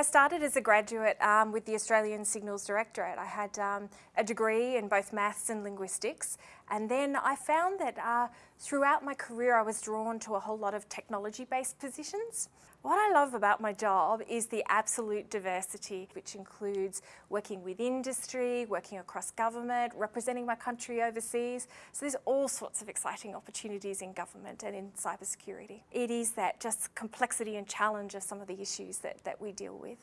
I started as a graduate um, with the Australian Signals Directorate. I had um, a degree in both maths and linguistics and then I found that uh, throughout my career I was drawn to a whole lot of technology-based positions. What I love about my job is the absolute diversity, which includes working with industry, working across government, representing my country overseas. So there's all sorts of exciting opportunities in government and in cybersecurity. It is that just complexity and challenge of some of the issues that, that we deal with.